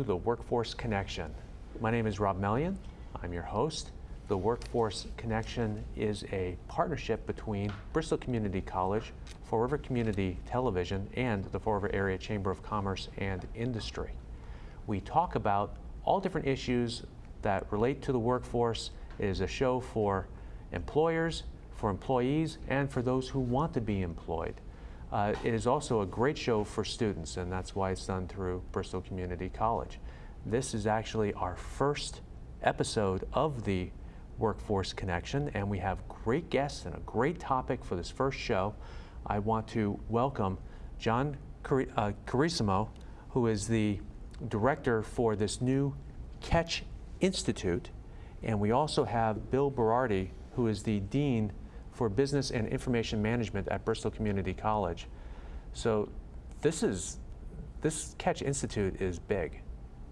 the Workforce Connection. My name is Rob Mellion. I'm your host. The Workforce Connection is a partnership between Bristol Community College, Fall River Community Television, and the Fall River Area Chamber of Commerce and Industry. We talk about all different issues that relate to the workforce. It is a show for employers, for employees, and for those who want to be employed. Uh, it is also a great show for students, and that's why it's done through Bristol Community College. This is actually our first episode of the Workforce Connection, and we have great guests and a great topic for this first show. I want to welcome John Car uh, Carissimo, who is the director for this new Catch Institute, and we also have Bill Berardi, who is the dean for Business and Information Management at Bristol Community College. So this is, this Catch Institute is big.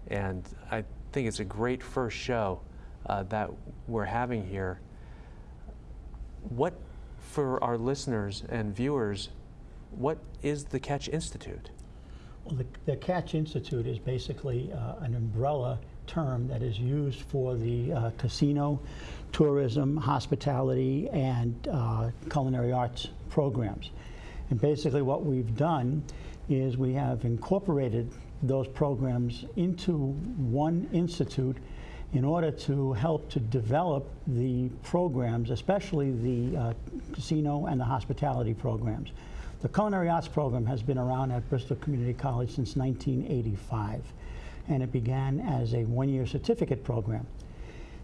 And I think it's a great first show uh, that we're having here. What, for our listeners and viewers, what is the Catch Institute? Well, the, the Catch Institute is basically uh, an umbrella term that is used for the uh, casino, tourism, hospitality, and uh, culinary arts programs. And basically what we've done is we have incorporated those programs into one institute in order to help to develop the programs, especially the uh, casino and the hospitality programs. The Culinary Arts program has been around at Bristol Community College since 1985, and it began as a one-year certificate program.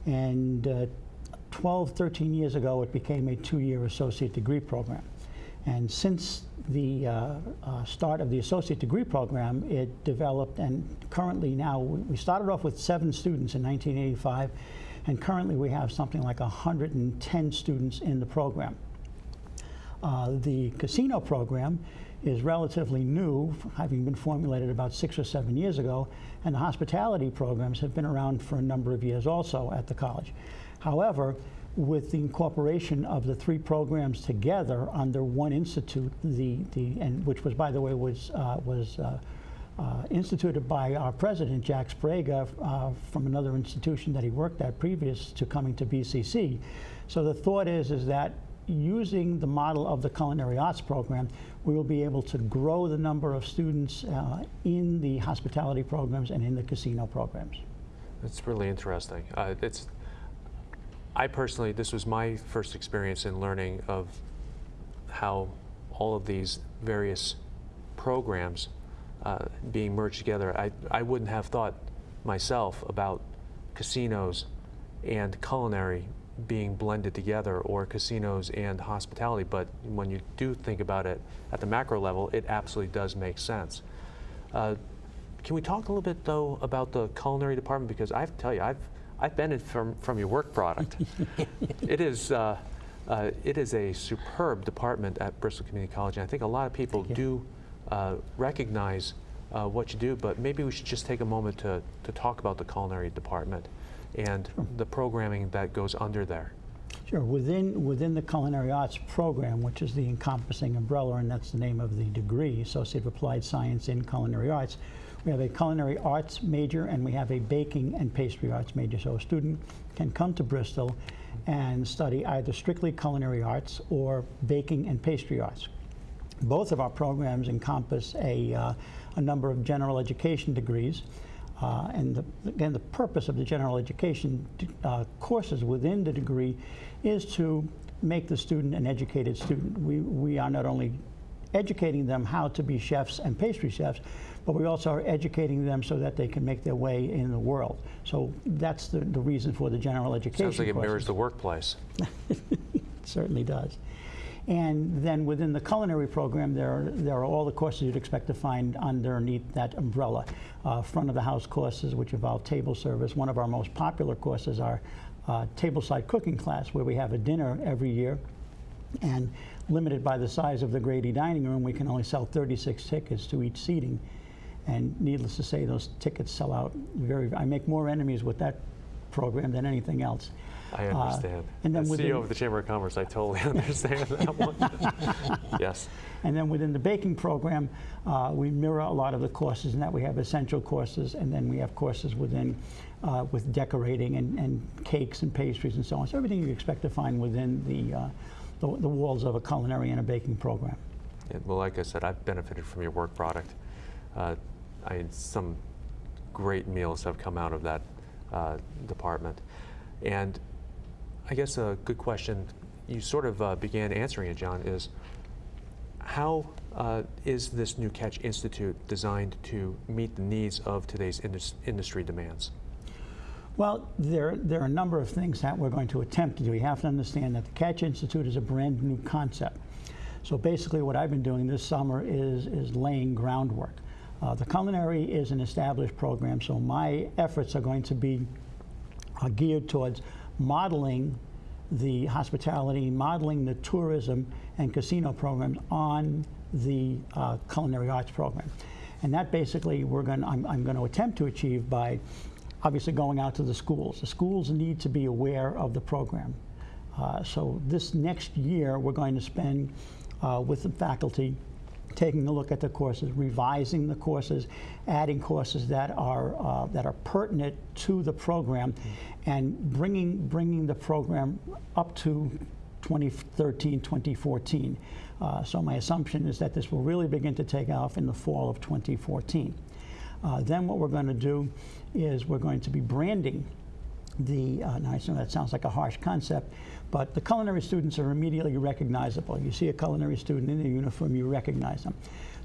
And uh, 12, 13 years ago, it became a two-year associate degree program. And since the uh, uh, start of the associate degree program, it developed, and currently now, we started off with seven students in 1985, and currently we have something like 110 students in the program. Uh, the casino program is relatively new, having been formulated about six or seven years ago, and the hospitality programs have been around for a number of years also at the college. However, with the incorporation of the three programs together under one institute, the, the and which was, by the way, was uh, was uh, uh, instituted by our president, Jack Sbrega, uh, from another institution that he worked at previous to coming to BCC. So the thought is, is that using the model of the culinary arts program, we will be able to grow the number of students uh, in the hospitality programs and in the casino programs. That's really interesting. Uh, it's I personally, this was my first experience in learning of how all of these various programs uh, being merged together. I, I wouldn't have thought myself about casinos and culinary being blended together or casinos and hospitality, but when you do think about it at the macro level, it absolutely does make sense. Uh, can we talk a little bit though about the culinary department? Because I have to tell you, I've I've benefited from, from your work product. it is uh, uh, it is a superb department at Bristol Community College, and I think a lot of people do uh, recognize uh, what you do, but maybe we should just take a moment to, to talk about the culinary department and sure. the programming that goes under there. Sure. Within, within the Culinary Arts program, which is the encompassing umbrella, and that's the name of the degree, Associate of Applied Science in Culinary Arts, we have a culinary arts major and we have a baking and pastry arts major. So a student can come to Bristol and study either strictly culinary arts or baking and pastry arts. Both of our programs encompass a, uh, a number of general education degrees. Uh, and the, again, the purpose of the general education uh, courses within the degree is to make the student an educated student. We, we are not only educating them how to be chefs and pastry chefs, but we also are educating them so that they can make their way in the world. So that's the, the reason for the general education Sounds like it mirrors the workplace. it certainly does. And then within the culinary program, there are, there are all the courses you'd expect to find underneath that umbrella. Uh, front of the house courses, which involve table service. One of our most popular courses are uh, tableside cooking class, where we have a dinner every year. And limited by the size of the Grady dining room, we can only sell 36 tickets to each seating. And needless to say, those tickets sell out very, I make more enemies with that program than anything else. I Uh, understand. and then As within- CEO of the Chamber of Commerce, I totally understand that one. Yes. And then within the baking program, uh, we mirror a lot of the courses in that we have essential courses, and then we have courses within uh, with decorating and, and cakes and pastries and so on. So everything you expect to find within the, uh, the, the walls of a culinary and a baking program. Yeah, well, like I said, I've benefited from your work product. Uh, I, some great meals have come out of that uh, department. And I guess a good question, you sort of uh, began answering it, John, is how uh, is this new Catch Institute designed to meet the needs of today's indus- industry demands? Well, there, there are a number of things that we're going to attempt to do. You have to understand that the Catch Institute is a brand new concept. So basically what I've been doing this summer is, is laying groundwork. Uh, the culinary is an established program, so my efforts are going to be uh, geared towards modeling the hospitality, modeling the tourism and casino programs on the uh, culinary arts program. And that basically we're going I'm, I'm going to attempt to achieve by obviously going out to the schools. The schools need to be aware of the program. Uh, so this next year we're going to spend uh, with the faculty taking a look at the courses, revising the courses, adding courses that are uh, that are pertinent to the program, and bringing bringing the program up to 2013, 2014. Uh, so my assumption is that this will really begin to take off in the fall of 2014. Uh, then what we're going to do is we're going to be branding the, uh, now I know that sounds like a harsh concept, but the culinary students are immediately recognizable. You see a culinary student in their uniform, you recognize them.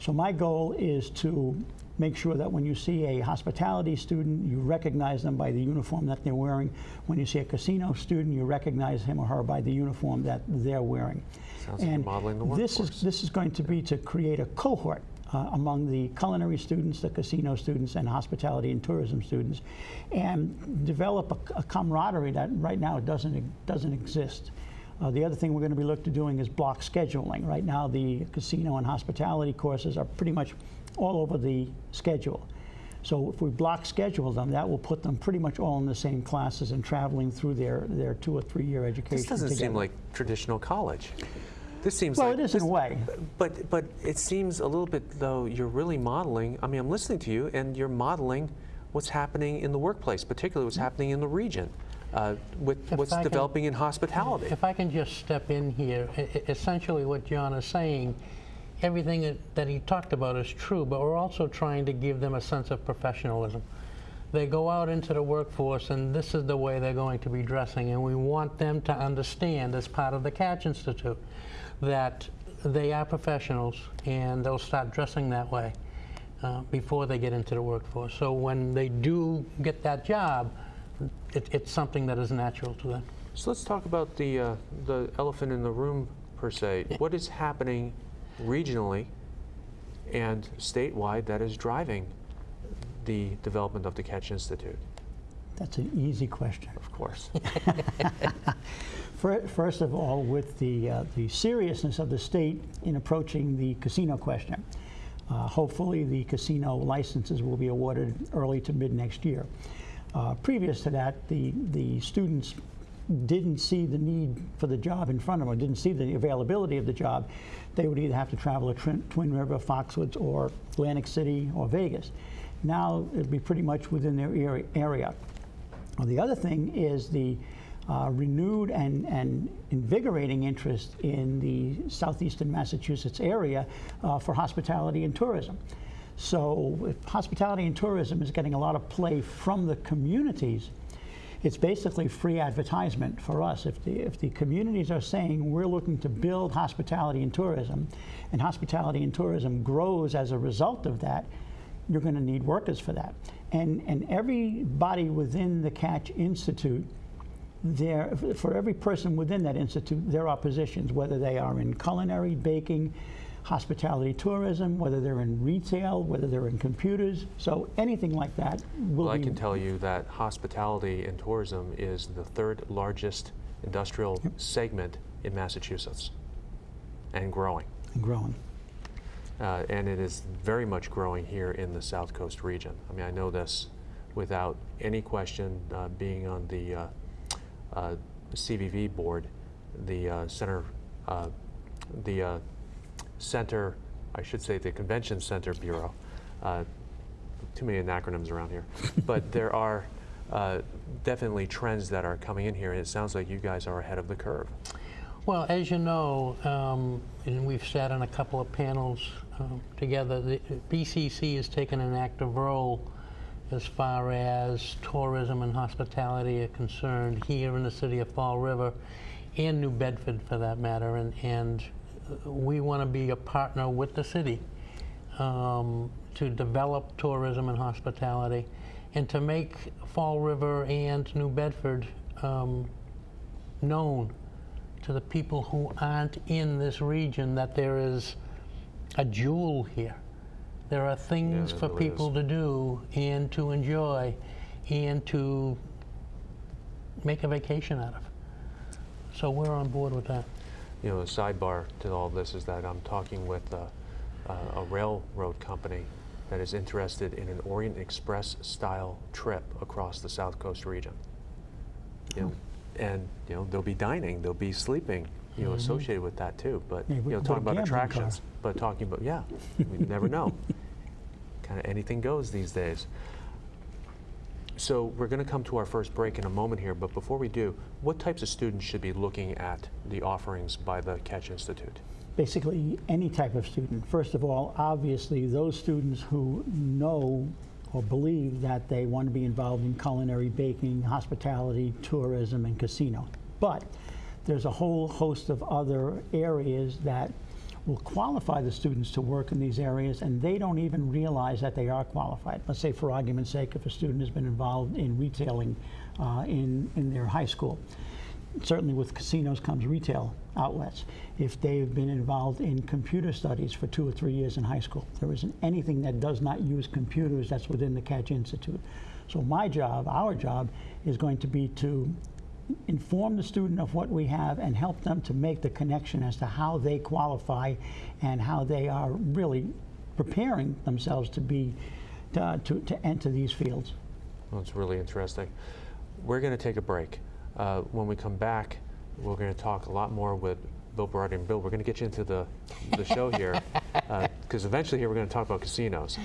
So my goal is to make sure that when you see a hospitality student, you recognize them by the uniform that they're wearing. When you see a casino student, you recognize him or her by the uniform that they're wearing. Sounds like and modeling the this is this is going to be to create a cohort uh, among the culinary students, the casino students, and hospitality and tourism students, and develop a, a camaraderie that right now doesn't doesn't exist. Uh, the other thing we're going to be looking to doing is block scheduling. Right now, the casino and hospitality courses are pretty much all over the schedule. So if we block schedule them, that will put them pretty much all in the same classes and traveling through their, their two or three year education This doesn't seem like traditional college. This seems Well, like it is in a way. But but it seems a little bit though you're really modeling. I mean, I'm listening to you, and you're modeling what's happening in the workplace, particularly what's happening in the region, uh, with If what's I can- developing in hospitality. If I can just step in here, essentially what John is saying, everything that- that he talked about is true, but we're also trying to give them a sense of professionalism. They go out into the workforce and this is the way they're going to be dressing and we want them to understand as part of the Catch Institute that they are professionals and they'll start dressing that way uh, before they get into the workforce. So when they do get that job, it, it's something that is natural to them. So let's talk about the uh, the elephant in the room per se. What is happening regionally and statewide that is driving the development of the Catch Institute? That's an easy question. Of course. First of all, with the, uh, the seriousness of the state in approaching the casino question, uh, hopefully the casino licenses will be awarded early to mid next year. Uh, previous to that, the, the students didn't see the need for the job in front of them, or didn't see the availability of the job. They would either have to travel to Twin, Twin River, Foxwoods, or Atlantic City, or Vegas. Now it'd be pretty much within their area. Well, the other thing is the uh, renewed and, and invigorating interest in the southeastern Massachusetts area uh, for hospitality and tourism. So, if hospitality and tourism is getting a lot of play from the communities, it's basically free advertisement for us. If the, if the communities are saying we're looking to build hospitality and tourism, and hospitality and tourism grows as a result of that, you're going to need workers for that. And, and everybody within the Catch Institute, there, for every person within that institute, there are positions, whether they are in culinary, baking, hospitality, tourism, whether they're in retail, whether they're in computers. So anything like that will Well, I can tell you that hospitality and tourism is the third largest industrial segment in Massachusetts and growing. And growing. Uh, and it is very much growing here in the South Coast region. I mean, I know this without any question, uh, being on the uh, uh, CVB board, the uh, center, uh, the center, I should say, the Convention Center Bureau. Too many acronyms around here, but there are definitely trends that are coming in here, and it sounds like you guys are ahead of the curve. Well, as you know, um, and we've sat on a couple of panels um, together, the BCC has taken an active role as far as tourism and hospitality are concerned here in the city of Fall River and New Bedford for that matter. And, and uh, we want to be a partner with the city um, to develop tourism and hospitality and to make Fall River and New Bedford um, known to the people who aren't in this region that there is a jewel here. There are things there for really people is. to do and to enjoy and to make a vacation out of. So we're on board with that. You know, the sidebar to all this is that I'm talking with uh, uh, a railroad company that is interested in an Orient Express style trip across the South Coast region. You know, and you know, they'll be dining, they'll be sleeping, you know, mm-hmm. associated with that too. But Yeah, you know, talking about gambling car. attractions, but talking about yeah, we never know. Kind of anything goes these days. So we're going to come to our first break in a moment here, but before we do, what types of students should be looking at the offerings by the Catch Institute? basically any type of student. First of all, obviously, those students who know or believe that they want to be involved in culinary, baking, hospitality, tourism, and casino. But there's a whole host of other areas that will qualify the students to work in these areas, and they don't even realize that they are qualified. Let's say, for argument's sake, if a student has been involved in retailing uh, in, in their high school, certainly with casinos comes retail outlets. If they've been involved in computer studies for two or three years in high school, there isn't anything that does not use computers that's within the Catch Institute. So my job, our job, is going to be to inform the student of what we have and help them to make the connection as to how they qualify and how they are really preparing themselves to be to, to, to enter these fields. Well, it's really interesting. We're going to take a break. Uh, when we come back, we're going to talk a lot more with Bill Berardi and Bill. We're going to get you into the, the show here because eventually here we're going to talk about casinos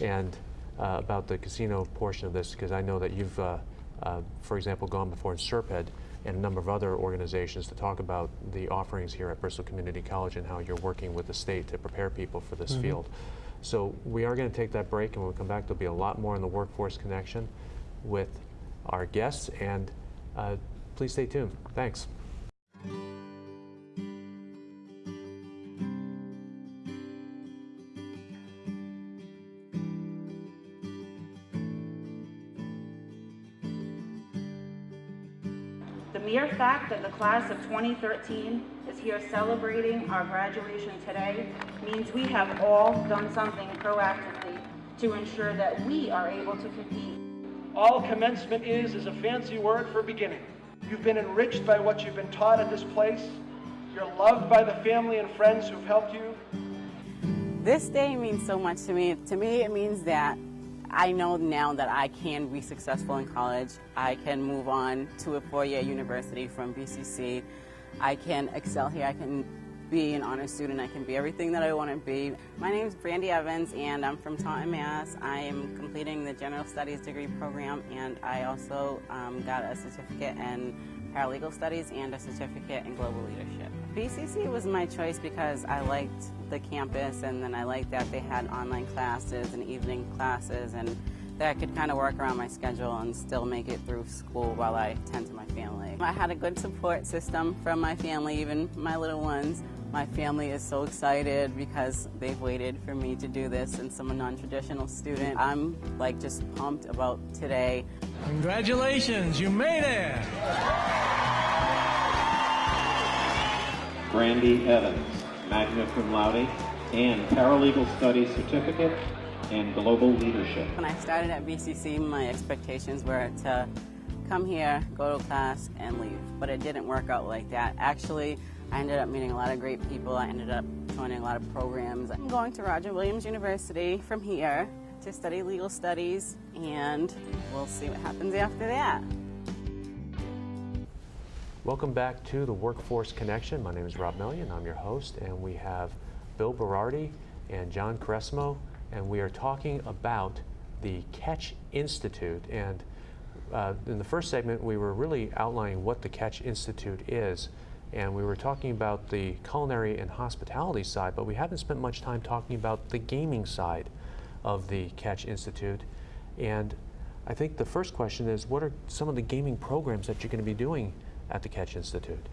and uh, about the casino portion of this because I know that you've, uh, uh, for example, gone before in SRPEDD and a number of other organizations to talk about the offerings here at Bristol Community College and how you're working with the state to prepare people for this field. So we are going to take that break, and when we come back, there'll be a lot more in the workforce connection with our guests, and uh, please stay tuned. Thanks. The mere fact that the class of 2013 is here celebrating our graduation today means we have all done something proactively to ensure that we are able to compete All commencement is is a fancy word for beginning. You've been enriched by what you've been taught at this place. You're loved by the family and friends who've helped you. This day means so much to me. To me, it means that I know now that I can be successful in college. I can move on to a four-year university from BCC. I can excel here. I can be an honor student. I can be everything that I want to be. My name is Brandy Evans, and I'm from Taunton, Mass. I am completing the General Studies degree program, and I also um, got a certificate in paralegal studies and a certificate in global leadership. BCC was my choice because I liked the campus, and then I liked that they had online classes and evening classes, and that I could kind of work around my schedule and still make it through school while I tend to my family. I had a good support system from my family, even my little ones. My family is so excited because they've waited for me to do this since I'm a non-traditional student. I'm like just pumped about today. Congratulations, you made it! Brandy Evans, magna cum laude, and paralegal studies certificate and global leadership. When I started at BCC, my expectations were to come here, go to class, and leave. But it didn't work out like that. Actually, I ended up meeting a lot of great people. I ended up joining a lot of programs. I'm going to Roger Williams University from here, to study legal studies, and we'll see what happens after that. Welcome back to the Workforce Connection. My name is Rob Mellion. I'm your host, and we have Bill Berardi and John Carissimo, and we are talking about the Catch Institute. And uh, in the first segment, we were really outlining what the Catch Institute is, and we were talking about the culinary and hospitality side, but we haven't spent much time talking about the gaming side of the Catch Institute. And I think the first question is, what are some of the gaming programs that you're going to be doing at the Catch Institute?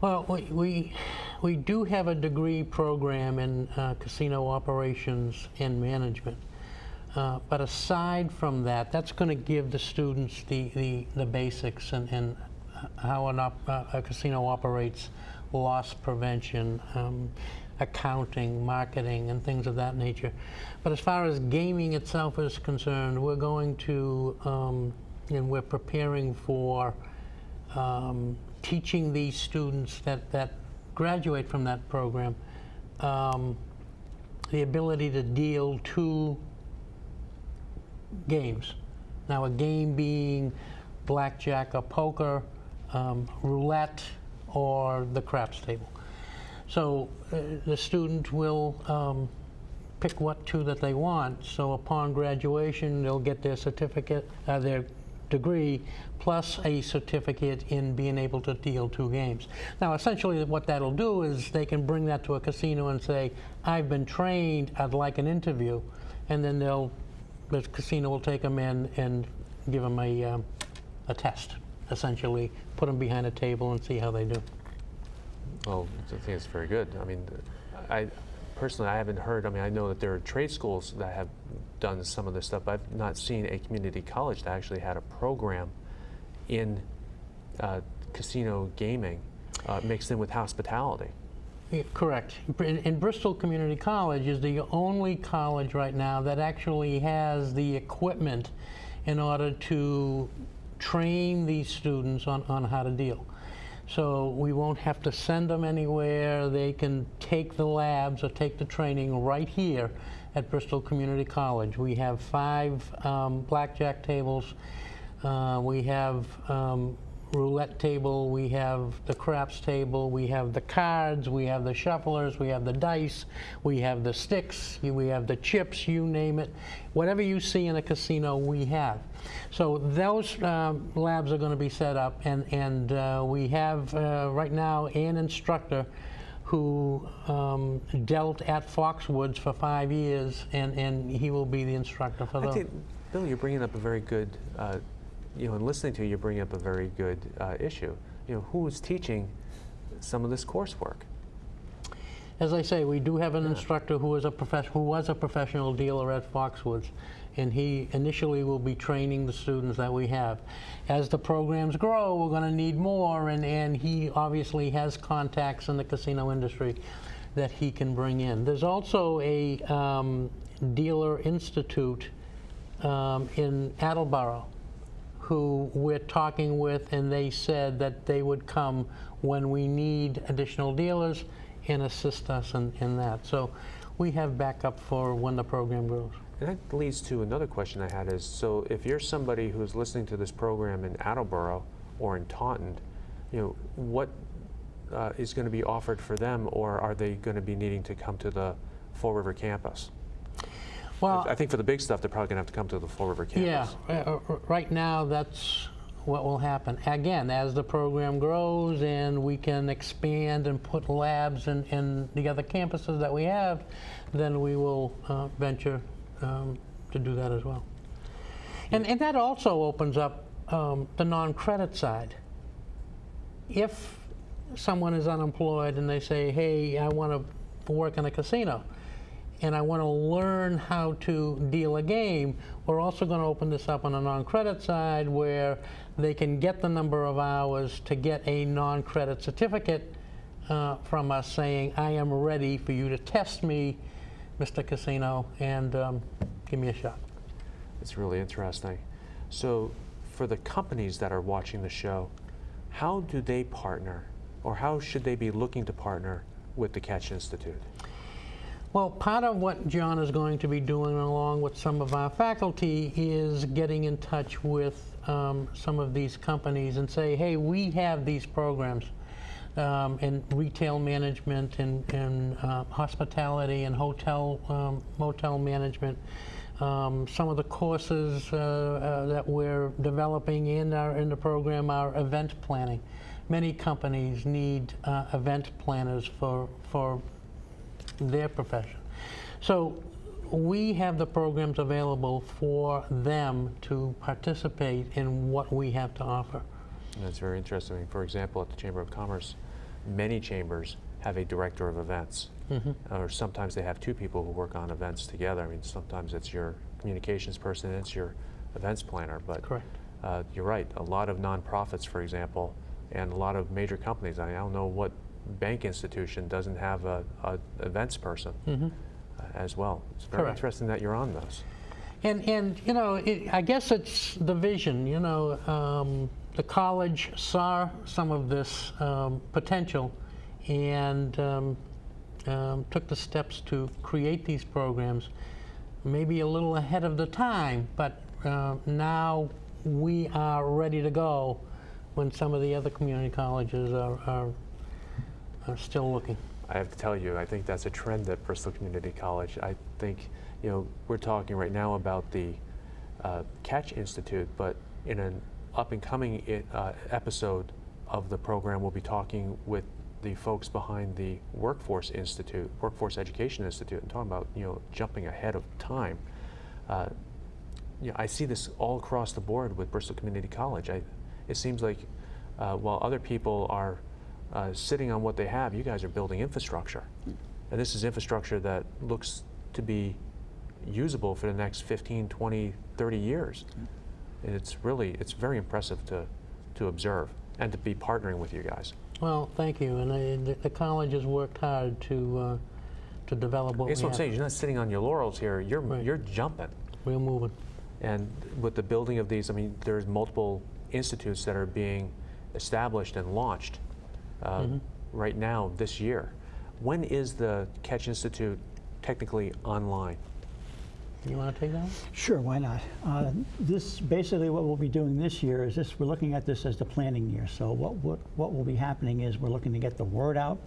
Well, we, we, we do have a degree program in uh, casino operations and management. Uh, but aside from that, that's going to give the students the, the, the basics and, and how an uh, a casino operates, loss prevention, um, accounting, marketing, and things of that nature. But as far as gaming itself is concerned, we're going to, um, and we're preparing for um, teaching these students that, that graduate from that program um, the ability to deal two games. Now, a game being blackjack or poker, um, roulette, or the craps table. So uh, the student will um, pick what two that they want. So upon graduation, they'll get their certificate, uh, their degree, plus a certificate in being able to deal two games. Now, essentially, what that'll do is they can bring that to a casino and say, "I've been trained. I'd like an interview," and then they'll the casino will take them in and give them a um, a test. Essentially, put them behind a table and see how they do. Well, I think it's very good. I mean, I personally, I haven't heard, I mean, I know that there are trade schools that have done some of this stuff, but I've not seen a community college that actually had a program in uh, casino gaming uh, mixed in with hospitality. Yeah, correct. In, in Bristol Community College is the only college right now that actually has the equipment in order to train these students on, on how to deal. So we won't have to send them anywhere. They can take the labs or take the training right here at Bristol Community College. We have five um, blackjack tables. Uh, we have um, roulette table, we have the craps table, we have the cards, we have the shufflers, we have the dice, we have the sticks, we have the chips, you name it. Whatever you see in a casino, we have. So those um, labs are going to be set up, and, and uh, we have uh, right now an instructor who um, dealt at Foxwoods for five years, and, and he will be the instructor for those. Bill, you're bringing up a very good, uh, you know, in listening to you, you're bringing up a very good uh, issue. You know, who is teaching some of this coursework? As I say, we do have an instructor who is a who was a professional dealer at Foxwoods, and he initially will be training the students that we have. As the programs grow, we're going to need more, and, and he obviously has contacts in the casino industry that he can bring in. There's also a um, dealer institute um, in Attleboro who we're talking with, and they said that they would come when we need additional dealers and assist us in, in that. So we have backup for when the program grows. And that leads to another question I had is, so if you're somebody who's listening to this program in Attleboro or in Taunton, you know, what uh, is going to be offered for them, or are they going to be needing to come to the Fall River campus? Well, I think for the big stuff, they're probably going to have to come to the Fall River campus. Yeah, uh, uh, right now, that's what will happen. Again, as the program grows and we can expand and put labs in, in the other campuses that we have, then we will uh, venture um, to do that as well. And, and that also opens up um, the non-credit side. If someone is unemployed and they say, hey, I want to work in a casino, and I want to learn how to deal a game, we're also going to open this up on a non-credit side where they can get the number of hours to get a non-credit certificate uh, from us saying, I am ready for you to test me, Mr. Casino, and um, give me a shot. It's really interesting. So, for the companies that are watching the show, how do they partner, or how should they be looking to partner with the Catch Institute? Well, part of what John is going to be doing along with some of our faculty is getting in touch with um, some of these companies and say, hey, we have these programs um, in retail management and, and uh, hospitality and hotel um, motel management. Um, some of the courses uh, uh, that we're developing in our in the program are event planning. Many companies need uh, event planners for for their profession. So we have the programs available for them to participate in what we have to offer. That's very interesting. For example, at the Chamber of Commerce, many chambers have a director of events. Or sometimes they have two people who work on events together. I mean, sometimes it's your communications person, and it's your events planner. But Correct. uh, you're right. A lot of nonprofits, for example, and a lot of major companies. I, mean, I don't know what bank institution doesn't have a, a events person uh, as well. It's very Correct. interesting that you're on those. And, and you know, it, I guess it's the vision. You know, um, the college saw some of this um, potential and um, um, took the steps to create these programs, maybe a little ahead of the time, but uh, now we are ready to go when some of the other community colleges are, are, are still looking. I have to tell you, I think that's a trend at Bristol Community College. I think, you know, we're talking right now about the uh, Catch Institute, but in an up and coming i- uh, episode of the program, we'll be talking with the folks behind the Workforce Institute, Workforce Education Institute, and talking about, you know, jumping ahead of time. Uh, you know, I see this all across the board with Bristol Community College. I, it seems like uh, while other people are uh, sitting on what they have, you guys are building infrastructure. And this is infrastructure that looks to be usable for the next 15, 20, 30 years. And it's really, it's very impressive to, to observe and to be partnering with you guys. Well, thank you. And I, the, the college has worked hard to, uh, to develop what That's what I'm saying. You're not sitting on your laurels here. You're, Right. you're jumping. We're moving. And with the building of these, I mean, there's multiple institutes that are being established and launched uh, right now this year. When is the Catch Institute technically online? You want to take that one? Sure, why not? Uh, This, basically what we'll be doing this year is this, we're looking at this as the planning year. So what, what, what will be happening is we're looking to get the word out.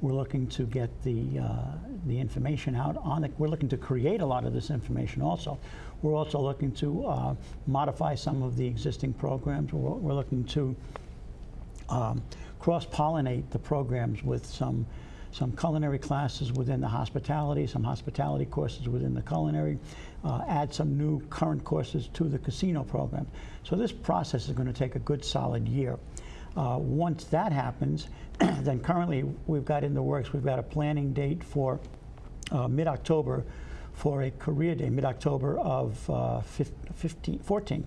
We're looking to get the, uh, the information out on it. We're looking to create a lot of this information also. We're also looking to uh, modify some of the existing programs. We're, we're looking to um, cross-pollinate the programs with some, some culinary classes within the hospitality, some hospitality courses within the culinary, uh, add some new current courses to the casino program. So this process is going to take a good solid year. Uh, once that happens, then currently we've got in the works, we've got a planning date for uh, mid-October for a career day, mid-October of uh, 15, 14,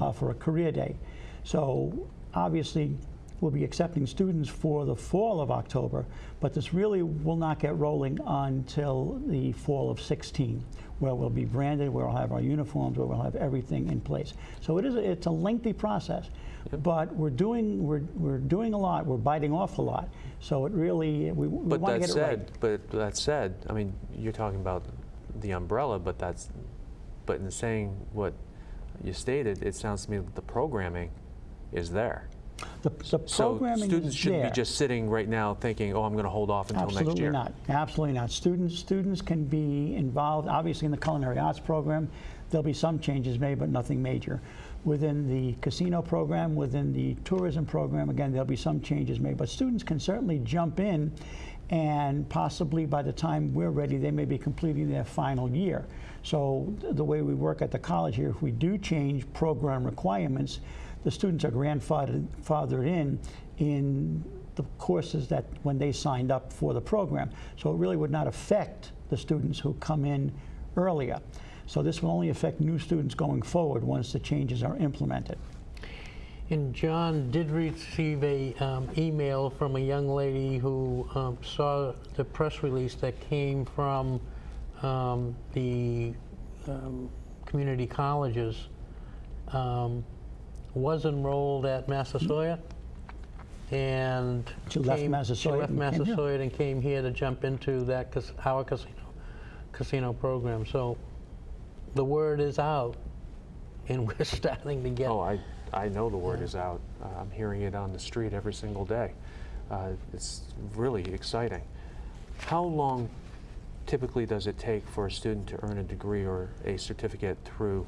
uh, for a career day. So obviously, we'll be accepting students for the fall of October, but this really will not get rolling until the fall of 16, where we'll be branded, where we'll have our uniforms, where we'll have everything in place. So it is, a, it's a lengthy process, but we're doing, we're, we're doing a lot, we're biting off a lot. So it really, we, we But want to that get it right. said, but that said, I mean, you're talking about the umbrella, but that's, but in saying what you stated, it sounds to me that the programming is there. The, the So students shouldn't there. be just sitting right now thinking, oh, I'm going to hold off until next year. Absolutely not. Absolutely not. Students, students can be involved, obviously in the culinary arts program. There'll be some changes made, but nothing major. Within the casino program, within the tourism program, again, there'll be some changes made. But students can certainly jump in and possibly by the time we're ready, they may be completing their final year. So th- the way we work at the college here, if we do change program requirements, the students are grandfathered fathered in in the courses that when they signed up for the program. So it really would not affect the students who come in earlier. So this will only affect new students going forward once the changes are implemented. And John did receive a um, email from a young lady who um, saw the press release that came from um, the um, community colleges. Was enrolled at Massasoit and She left came- Massasoit She left and came here. Massasoit and came here to jump into that cas- our casino. casino program. So the word is out, and we're starting to get. Oh, I, I know the word is out. Uh, I'm hearing it on the street every single day. Uh, it's really exciting. How long typically does it take for a student to earn a degree or a certificate through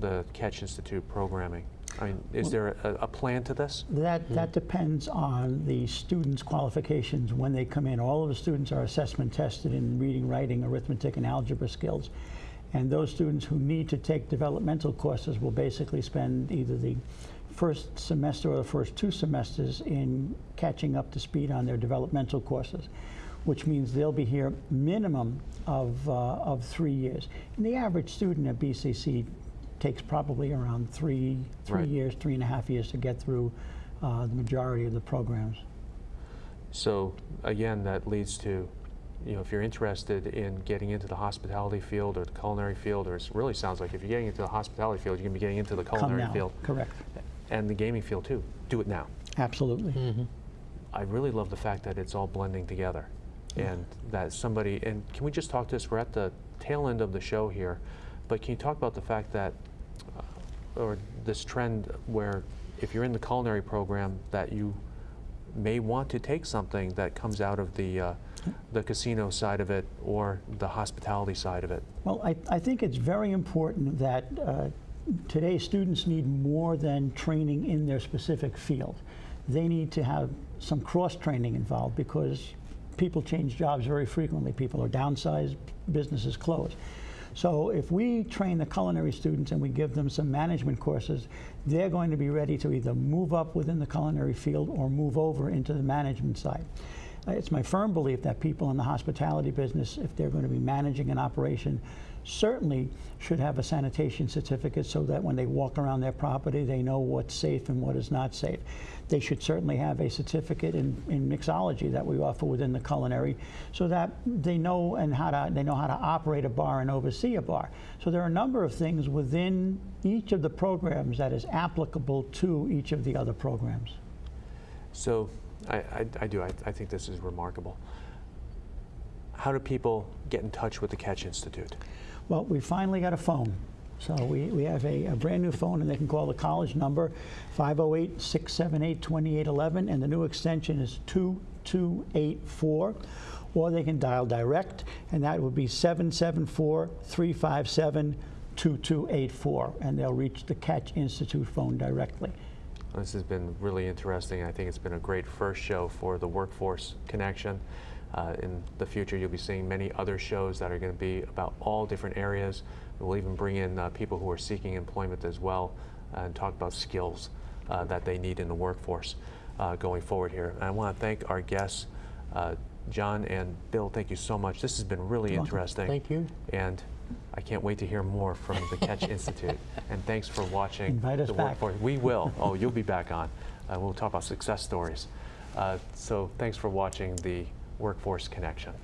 the Catch Institute programming? I mean, is there a, a plan to this? That, that depends on the student's qualifications when they come in. All of the students are assessment tested in reading, writing, arithmetic, and algebra skills. And those students who need to take developmental courses will basically spend either the first semester or the first two semesters in catching up to speed on their developmental courses, which means they'll be here minimum of, uh, of three years. And the average student at BCC takes probably around three, three Right. years, three and a half years to get through uh, the majority of the programs. So again, that leads to, you know, if you're interested in getting into the hospitality field or the culinary field, or it really sounds like if you're getting into the hospitality field, you're going to be getting into the culinary field correct. and the gaming field too. Do it now. Absolutely. I really love the fact that it's all blending together and that somebody, and can we just talk to this? We're at the tail end of the show here, but can you talk about the fact that, or this trend where if you're in the culinary program, that you may want to take something that comes out of the, uh, the casino side of it or the hospitality side of it? Well, I, I think it's very important that uh, today students need more than training in their specific field. They need to have some cross-training involved because people change jobs very frequently. People are downsized, businesses close. So if we train the culinary students and we give them some management courses, they're going to be ready to either move up within the culinary field or move over into the management side. Uh, It's my firm belief that people in the hospitality business, if they're going to be managing an operation, certainly should have a sanitation certificate so that when they walk around their property, they know what's safe and what is not safe. They should certainly have a certificate in, in mixology that we offer within the culinary so that they know and how to they know how to operate a bar and oversee a bar. So there are a number of things within each of the programs that is applicable to each of the other programs. So I, I, I do, I, I think this is remarkable. How do people get in touch with the Catch Institute? Well, we finally got a phone. So we, we have a, a brand new phone, and they can call the college number 508 678 2811, and the new extension is 2284. Or they can dial direct, and that would be 774 357 2284, and they'll reach the Catch Institute phone directly. This has been really interesting. I think it's been a great first show for the Workforce Connection. Uh, in the future, you'll be seeing many other shows that are going to be about all different areas. We'll even bring in uh, people who are seeking employment as well uh, and talk about skills uh, that they need in the workforce uh, going forward here. And I want to thank our guests, uh, John and Bill. Thank you so much. This has been really You're welcome. interesting. Thank you. And I can't wait to hear more from the Catch Institute. And thanks for watching Invite us the back. Workforce. We will. Oh, you'll be back on. Uh, we'll talk about success stories. Uh, so thanks for watching the Workforce Connection.